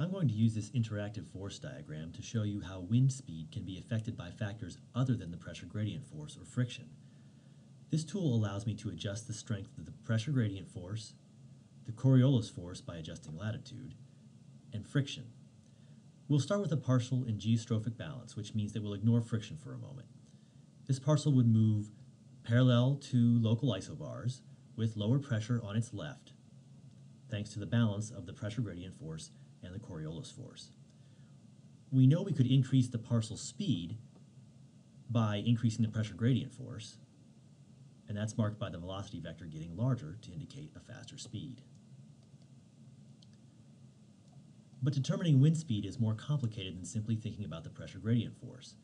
I'm going to use this interactive force diagram to show you how wind speed can be affected by factors other than the pressure gradient force or friction. This tool allows me to adjust the strength of the pressure gradient force, the Coriolis force by adjusting latitude, and friction. We'll start with a parcel in geostrophic balance, which means that we'll ignore friction for a moment. This parcel would move parallel to local isobars with lower pressure on its left, thanks to the balance of the pressure gradient force and the Coriolis force. We know we could increase the parcel speed by increasing the pressure gradient force, and that's marked by the velocity vector getting larger to indicate a faster speed. But determining wind speed is more complicated than simply thinking about the pressure gradient force.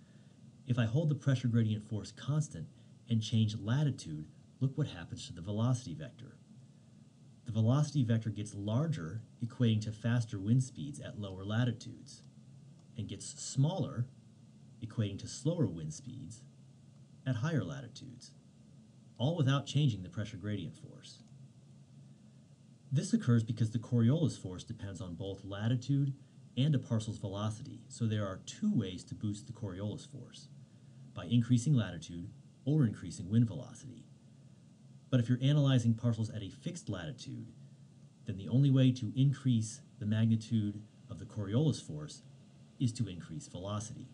If I hold the pressure gradient force constant and change latitude, look what happens to the velocity vector. Velocity vector gets larger, equating to faster wind speeds at lower latitudes, and gets smaller, equating to slower wind speeds at higher latitudes, all without changing the pressure gradient force. This occurs because the Coriolis force depends on both latitude and a parcel's velocity, so there are two ways to boost the Coriolis force, by increasing latitude or increasing wind velocity. But if you're analyzing parcels at a fixed latitude, then the only way to increase the magnitude of the Coriolis force is to increase velocity.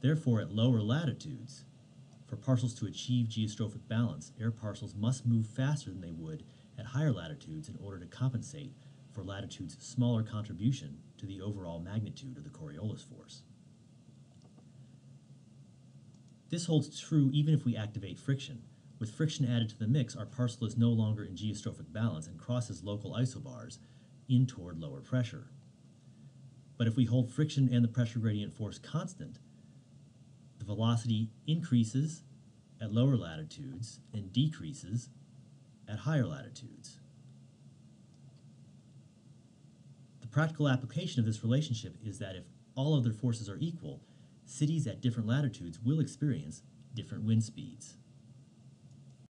Therefore, at lower latitudes, for parcels to achieve geostrophic balance, air parcels must move faster than they would at higher latitudes in order to compensate for latitude's smaller contribution to the overall magnitude of the Coriolis force. This holds true even if we activate friction. With friction added to the mix, our parcel is no longer in geostrophic balance and crosses local isobars in toward lower pressure. But if we hold friction and the pressure gradient force constant, the velocity increases at lower latitudes and decreases at higher latitudes. The practical application of this relationship is that if all other forces are equal, cities at different latitudes will experience different wind speeds.